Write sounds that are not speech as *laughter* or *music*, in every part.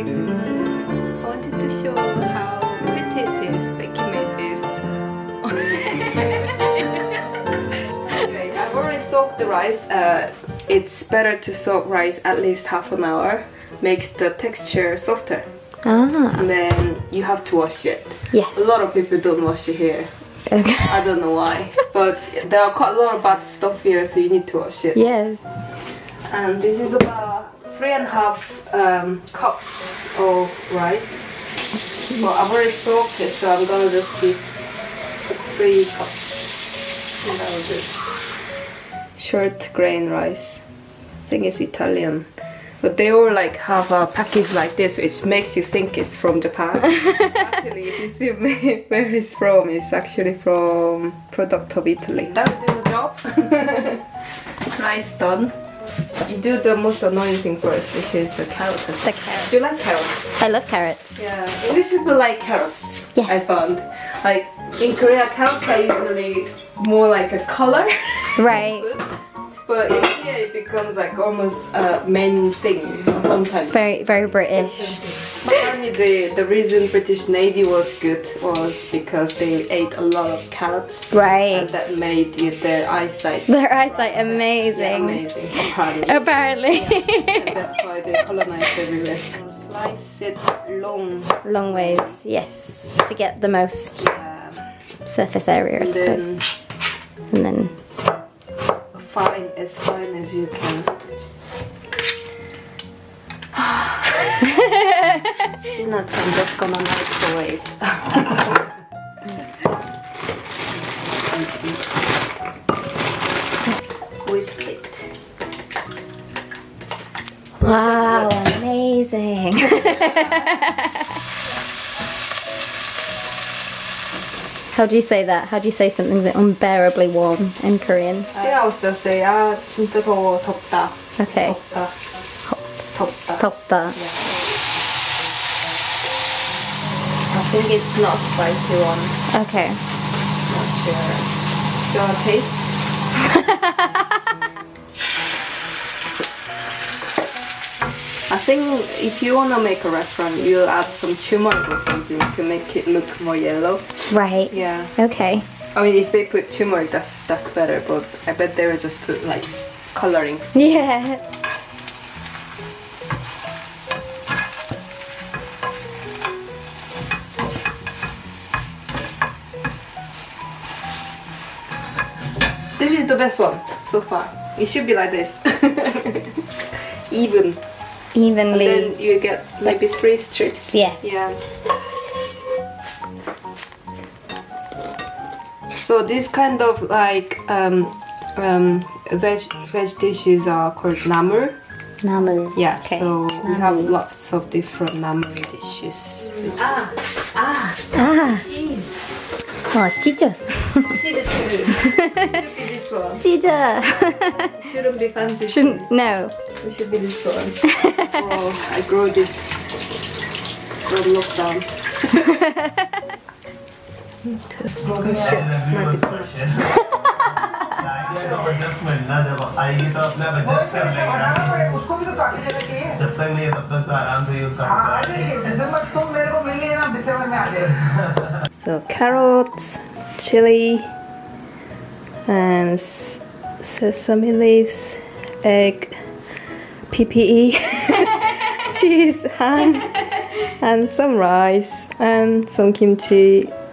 amazing. I wanted to show how pretty it is, Becky made this. anyway, I've already soaked the rice. Uh, it's better to soak rice at least half an hour. Makes the texture softer. Ah, And then you have to wash it. yes. A lot of people don't wash it here. Okay. I don't know why. *laughs* but there are quite a lot of bad stuff here, so you need to wash it. Yes. And this is about three and a half um, cups of rice. Well, I've already soaked it, so I'm gonna just keep three cups. And that was it. Short grain rice. I think it's Italian. But they all like have a package like this, which makes you think it's from Japan. *laughs* actually, if you see *laughs* where it's from, it's actually from product of Italy. That did the job. *laughs* rice done. You do the most annoying thing first, which is the carrots. The carrot. Do you like carrots? I love carrots. Yeah, English people like carrots. Yes. I found. Like in Korea, carrots are usually more like a color. *laughs* Right. But in here, it becomes like almost a main thing sometimes. It's very, very British. *laughs* Apparently, the, the reason British Navy was good was because they ate a lot of carrots. Right. And that made their eyesight Their eyesight Yeah, amazing. amazing, *laughs* apparently. Apparently. And that's why they colonized everywhere. Slice it long. Long ways, yes. To get the most um, surface area, I and suppose. then And then, fine, as fine as you can. *sighs* Spinach, I'm just gonna microwave. *laughs* Whisk it. wow, amazing. *laughs* How do you say that? How do you say something's unbearably warm in Korean? I think I was just say, 아 진짜 더워 덥다. Okay. 덥다. 덥다. 덥다. I think it's not spicy one. Okay. Not sure. Do you wanna taste? *laughs* I think if you wanna make a restaurant, you'll add some turmeric or something to make it look more yellow. Right. Yeah. Okay. I mean, if they put turmeric, that's that's better. But I bet they would just put like coloring. Yeah. This is the best one so far. It should be like this, *laughs* even. Evenly. Then you get maybe three strips. Yes. Yeah. So this kind of like um, um, veg, veg dishes are called namul. Namul. Yeah, okay. so namul. we have lots of different namul dishes. Ah, ah, ah. cheese. Oh, cheese! cheese too. *laughs* should be this one. Cheese. shouldn't be fancy. Shouldn't, cheese. no. It should be this one. *laughs* oh, I grow this. Grow lockdown. *laughs* *laughs* आएगी तो अपने आप adjust कर लेगा ना उसको भी तो काफी जगह चाहिए जब तक नहीं है तब तक तो आराम से यूज कर हाँ सकता आ है जाएगी दिसंबर तुम मेरे को मिल लिए ना दिसंबर में आ जाएगी So carrots, chili, and s- sesame leaves, egg, PPE, *laughs* cheese, *laughs* ham, and some rice, and some kimchi,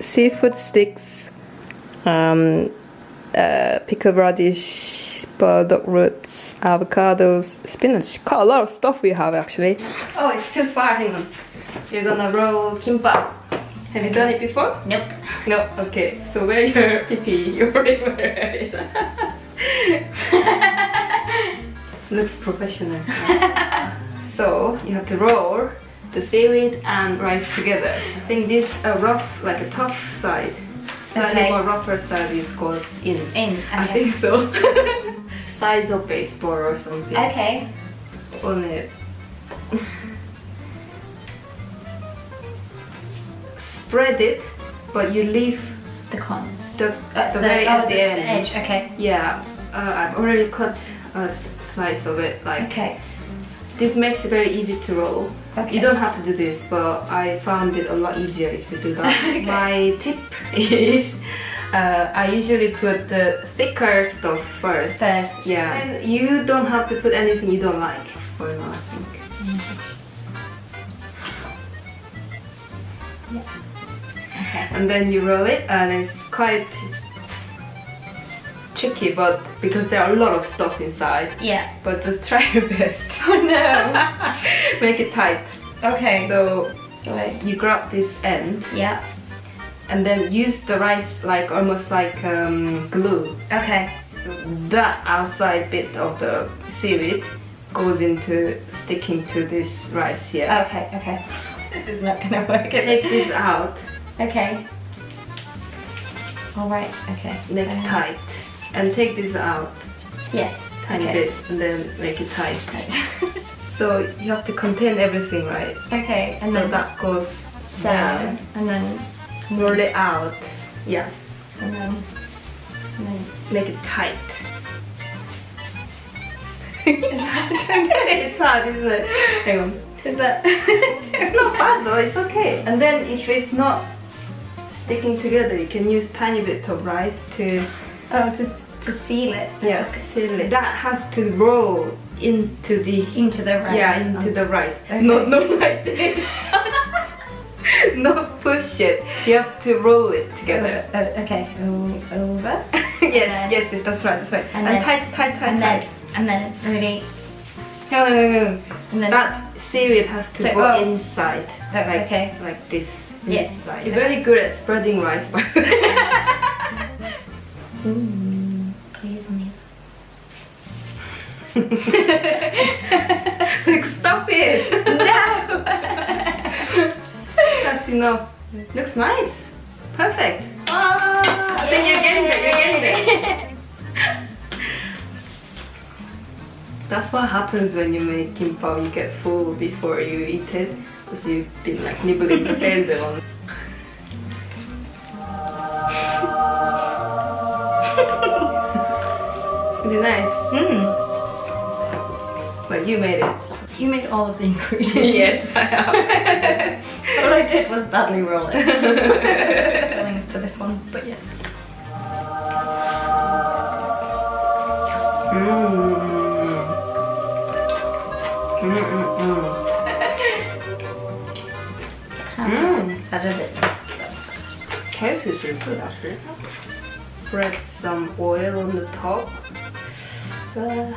seafood sticks, um, uh, pickled radish, burdock roots, avocados, spinach. Quite a lot of stuff we have actually. Oh, it's too far. Hang on. You're gonna roll kimbap. Have you done it before? Nope. No, okay. So wear your PP. You already wear it. Looks professional. *laughs* so you have to roll the seaweed and rice together. I think this uh, rough, like a tough side, slightly Okay. more rougher side is goes in. In. I think so. *laughs* Size of baseball or something Okay. on it. Spread it, but you leave The cons. the, Uh, the, very oh, at the, the end. edge. Okay. Yeah, uh, I've already cut a slice of it, like Okay. This makes it very easy to roll. Okay. You don't have to do this, but I found it a lot easier if you do that. *laughs* Okay. My tip is uh, I usually put the thicker stuff first. First. Yeah. And you don't have to put anything you don't like for now, I think. Okay. And then you roll it, and it's quite tricky, but because there are a lot of stuff inside. Yeah. But just try your best. *laughs* Oh no. *laughs* Make it tight. okay. So you grab this end Yeah. and then use the rice like almost like um, glue. Okay. So that outside bit of the seaweed goes into sticking to this rice here. Okay. Okay. *laughs* This is not gonna work. Take this out, Okay. All right. Okay. make it Um, tight, and take this out Yes. tiny okay. bit, and then make it tight. *laughs* So you have to contain everything, right? okay. And so then that goes down, and then. Roll it out. Yeah, and then and then. make it tight. *laughs* It's hard, isn't it? Hang on. Is that? *laughs* It's not bad though, it's okay. And then if it's not sticking together, you can use tiny bit of rice to oh, to to seal it. yeah, seal it. That has to roll into the Into the rice. yeah, into the rice. Okay. Not not like this. *laughs* not push it. You have to roll it together. Oh, oh, okay. Over. *laughs* yes, yes, yes, that's right, that's right. and And, then- tight, tight, tight, And tight. then and then really No, no, no, no. and then That seaweed has to So- go oh. inside. Oh, like, okay. Like this. Yes. Inside. You're very good at spreading rice, by the way. *laughs* Mm, please me. *laughs* like, stop it! No. That's enough. Looks nice. Perfect. Ah, I think you're getting there, you're getting there. *laughs* That's what happens when you make kimbap. You get full before you eat it. Because you've been like nibbling the end on. *laughs* Is it nice? Hmm. But you made it. You made all of the ingredients. *laughs* yes, I have. *laughs* all I did was badly roll it. Feelings to this one, but yes. Mmm. Mmm. Mmm. How does it Carrot is really good actually. Spread some oil on the top. Uh,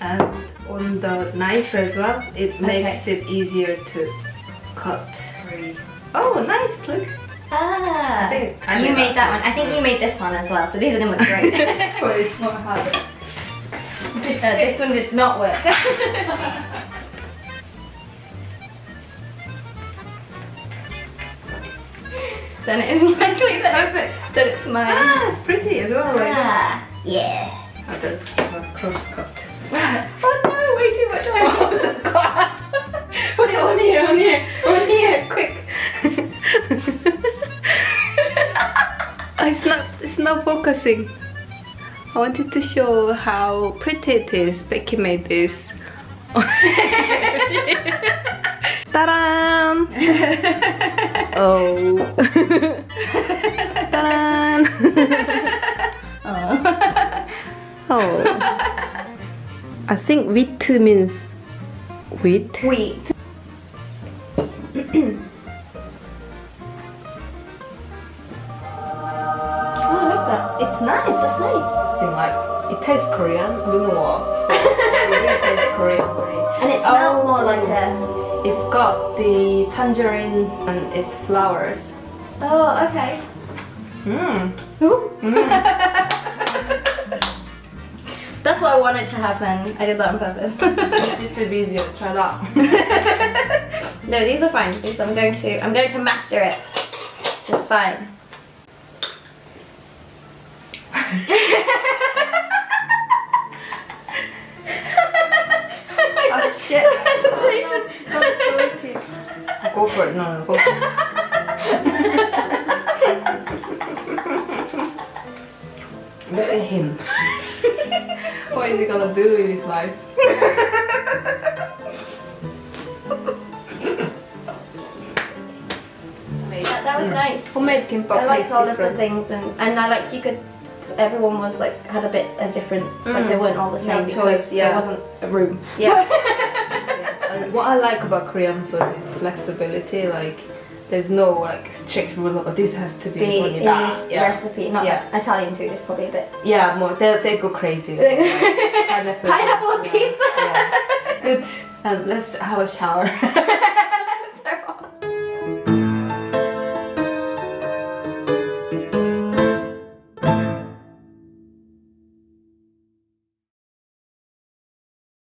and on the knife as well, it makes it easier to cut. Oh, nice! Look. Ah, I think I you made that that one. I think you made this one as well, so these are great. *laughs* but it's. Uh, *laughs* this one did not work. *laughs* then it is likely that, it's mine. Ah, it's pretty as well. Like. Ah, yeah. Oh, that's a cross cut. *laughs* oh no, way too much oil. *laughs* Put it on here, on here, on here, quick. *laughs* it's not, it's not focusing. I wanted to show how pretty it is. Becky made this. Ta-da! oh. Ta-da! *laughs* oh. I think wheat means wheat. Wheat. Oh, I like that. It's nice, that's nice. Thing like it tastes Korean, more. it really tastes Korean. And it smells Oh. more like a... It's got the tangerine and its flowers. Oh, okay. Mmm. That's what I wanted to happen. I did that on purpose. *laughs* this be easier. Try that. *laughs* no, these are fine. These I'm going to I'm going to master it. It's fine. oh shit! *laughs* Presentation. Go for it. No, no, go for it. Look at him. *laughs* what is he gonna do in his life? That, that was nice. Homemade kimbap I liked tastes all of the different. things, and and I liked you could. Everyone was like had a bit a different, like they mm. weren't all the No same choice, yeah. there wasn't a room. Yeah. *laughs* yeah. What I like about Korean food is flexibility. Like, there's no like strict rule of this has to be, Be in that. this yeah. recipe, not Yeah. like Italian food is probably a bit. Yeah, more they they go crazy. *laughs* Pineapple, Pineapple pizza. Yeah. Good. And let's have a shower. *laughs*